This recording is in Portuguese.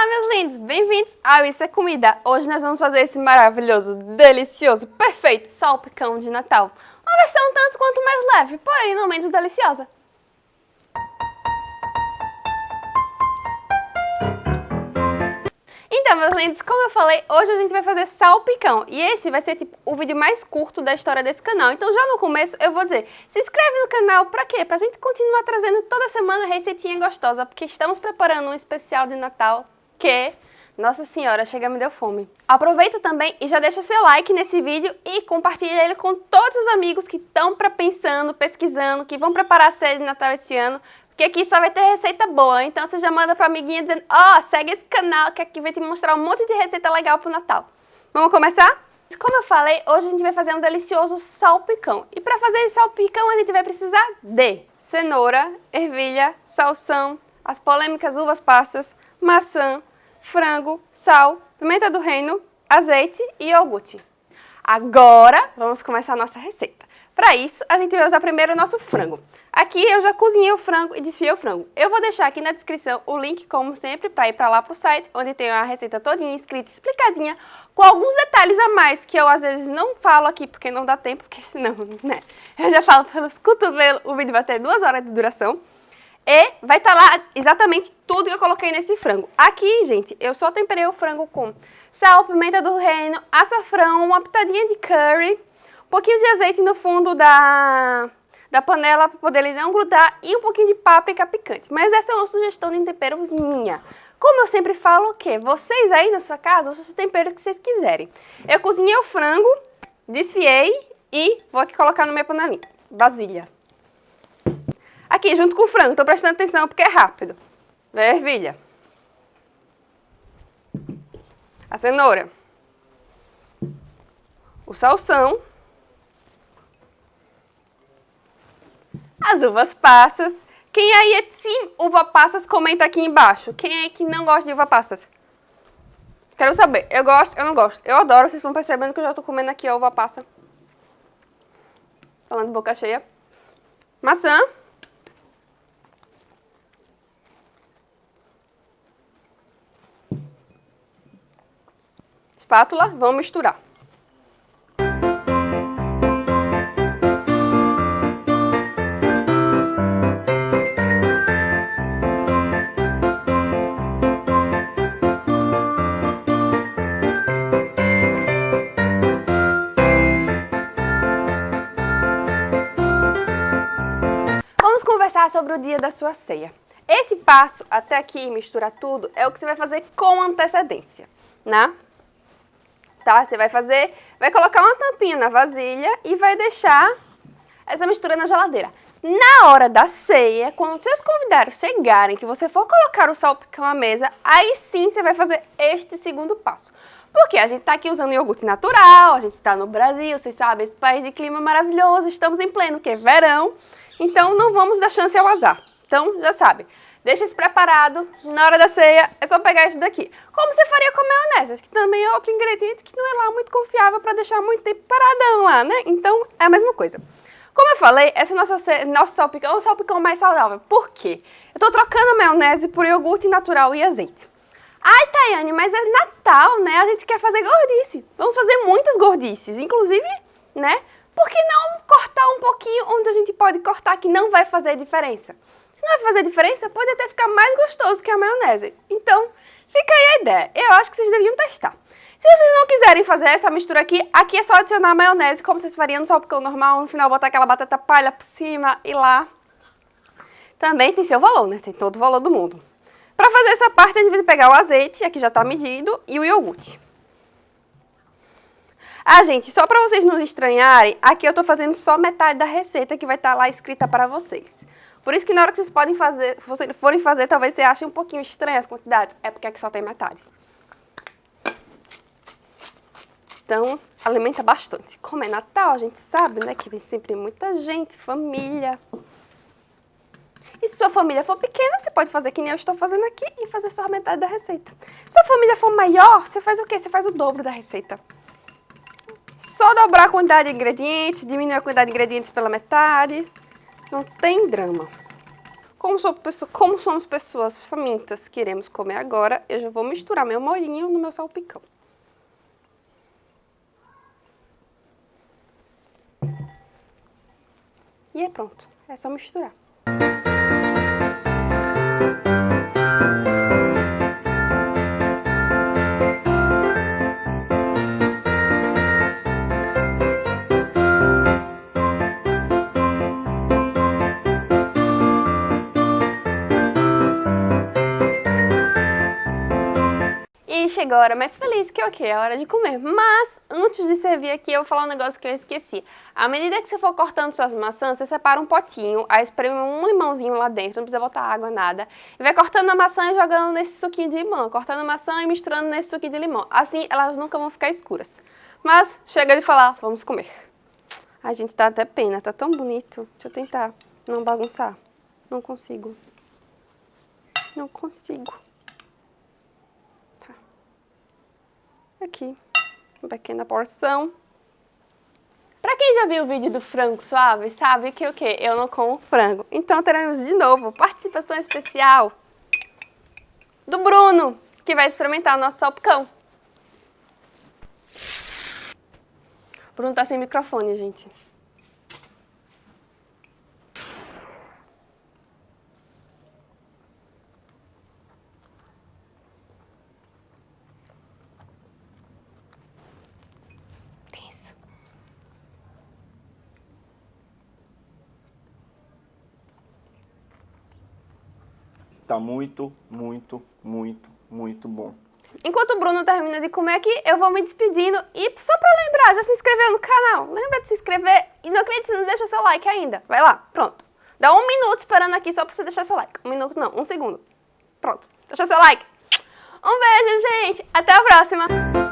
Olá, meus lindos! Bem-vindos ao Isso é Comida! Hoje nós vamos fazer esse maravilhoso, delicioso, perfeito salpicão de Natal. Uma versão tanto quanto mais leve, porém não menos deliciosa. Então, meus lindos, como eu falei, hoje a gente vai fazer salpicão. E esse vai ser tipo o vídeo mais curto da história desse canal. Então já no começo eu vou dizer, se inscreve no canal pra quê? Pra gente continuar trazendo toda semana receitinha gostosa, porque estamos preparando um especial de Natal que... Nossa senhora, chega me deu fome. Aproveita também e já deixa seu like nesse vídeo e compartilha ele com todos os amigos que estão pensando, pesquisando, que vão preparar a série de Natal esse ano, porque aqui só vai ter receita boa, então você já manda pra amiguinha dizendo, ó, oh, segue esse canal que aqui vai te mostrar um monte de receita legal pro Natal. Vamos começar? Como eu falei, hoje a gente vai fazer um delicioso salpicão. E para fazer esse salpicão a gente vai precisar de cenoura, ervilha, salsão, as polêmicas uvas passas, maçã, frango, sal, pimenta do reino, azeite e iogurte. Agora vamos começar a nossa receita. Para isso, a gente vai usar primeiro o nosso frango. Aqui eu já cozinhei o frango e desfiei o frango. Eu vou deixar aqui na descrição o link, como sempre, para ir para lá pro site, onde tem a receita todinha escrita, explicadinha, com alguns detalhes a mais que eu às vezes não falo aqui porque não dá tempo, porque senão, né, eu já falo pelos cotovelos, o vídeo vai ter duas horas de duração. E vai estar tá lá exatamente tudo que eu coloquei nesse frango. Aqui, gente, eu só temperei o frango com sal, pimenta do reino, açafrão, uma pitadinha de curry, um pouquinho de azeite no fundo da, da panela para poder ele não grudar e um pouquinho de páprica picante. Mas essa é uma sugestão de temperos minha. Como eu sempre falo, o quê? Vocês aí na sua casa os temperos que vocês quiserem. Eu cozinhei o frango, desfiei e vou aqui colocar no minha panelinha, vasilha. Aqui, junto com o frango, tô prestando atenção porque é rápido. Vem a ervilha. A cenoura. O salsão. as uvas passas. Quem aí é sim uva passas, comenta aqui embaixo. Quem é que não gosta de uva passas? Quero saber. Eu gosto, eu não gosto. Eu adoro, vocês estão percebendo que eu já tô comendo aqui a uva passa. Falando boca cheia. Maçã. Espátula, vamos misturar. sobre o dia da sua ceia. Esse passo, até aqui, misturar tudo, é o que você vai fazer com antecedência, né? Tá? Você vai fazer, vai colocar uma tampinha na vasilha e vai deixar essa mistura na geladeira. Na hora da ceia, quando seus convidados chegarem, que você for colocar o salpicão à mesa, aí sim você vai fazer este segundo passo. Porque a gente tá aqui usando iogurte natural, a gente tá no Brasil, vocês sabem, esse país de clima maravilhoso, estamos em pleno que verão. Então não vamos dar chance ao azar. Então já sabe, deixa isso preparado, na hora da ceia é só pegar isso daqui. Como você faria com a maionese, que também é outro ingrediente que não é lá muito confiável para deixar muito tempo paradão lá, né? Então é a mesma coisa. Como eu falei, esse nosso, nosso salpicão é o salpicão mais saudável. Por quê? Eu tô trocando a maionese por iogurte natural e azeite. Ai, Tayane, mas é Natal, né? A gente quer fazer gordice. Vamos fazer muitas gordices, inclusive, né? por que não cortar um pouquinho onde a gente pode cortar que não vai fazer diferença? Se não vai fazer diferença, pode até ficar mais gostoso que a maionese. Então, fica aí a ideia. Eu acho que vocês deviam testar. Se vocês não quiserem fazer essa mistura aqui, aqui é só adicionar maionese, como vocês fariam no salpicão normal, no final botar aquela batata palha por cima e lá. Também tem seu valor, né? Tem todo o valor do mundo. Para fazer essa parte, a gente vai pegar o azeite, aqui já está medido, e o iogurte. Ah, gente, só para vocês não estranharem, aqui eu estou fazendo só metade da receita que vai estar tá lá escrita para vocês. Por isso que na hora que vocês podem fazer, forem fazer, talvez você ache um pouquinho estranho as quantidades. É porque aqui só tem metade. Então, alimenta bastante. Como é Natal, a gente sabe, né, que vem sempre muita gente, família. E se sua família for pequena, você pode fazer que nem eu estou fazendo aqui e fazer só a metade da receita. Se sua família for maior, você faz o quê? Você faz o dobro da receita. Só dobrar a quantidade de ingredientes, diminuir a quantidade de ingredientes pela metade. Não tem drama. Como, sou, como somos pessoas famintas que iremos comer agora, eu já vou misturar meu molhinho no meu salpicão. E é pronto, é só misturar. Chegou a hora mais feliz que é o quê? A hora de comer. Mas, antes de servir aqui, eu vou falar um negócio que eu esqueci. À medida que você for cortando suas maçãs, você separa um potinho, aí espreme um limãozinho lá dentro, não precisa botar água, nada. E vai cortando a maçã e jogando nesse suquinho de limão. Cortando a maçã e misturando nesse suquinho de limão. Assim, elas nunca vão ficar escuras. Mas, chega de falar, vamos comer. A gente tá até pena, tá tão bonito. Deixa eu tentar não bagunçar. Não consigo. Não consigo. Aqui, uma pequena porção. Pra quem já viu o vídeo do frango suave, sabe que o? Eu não como frango. Então teremos de novo participação especial do Bruno, que vai experimentar o nosso salpicão. O Bruno tá sem microfone, gente. Tá muito, muito, muito, muito bom. Enquanto o Bruno termina de comer aqui, eu vou me despedindo. E só pra lembrar, já se inscreveu no canal? Lembra de se inscrever? E não acredite se não deixa seu like ainda. Vai lá, pronto. Dá um minuto esperando aqui só pra você deixar seu like. Um minuto não, um segundo. Pronto, deixa seu like. Um beijo, gente. Até a próxima.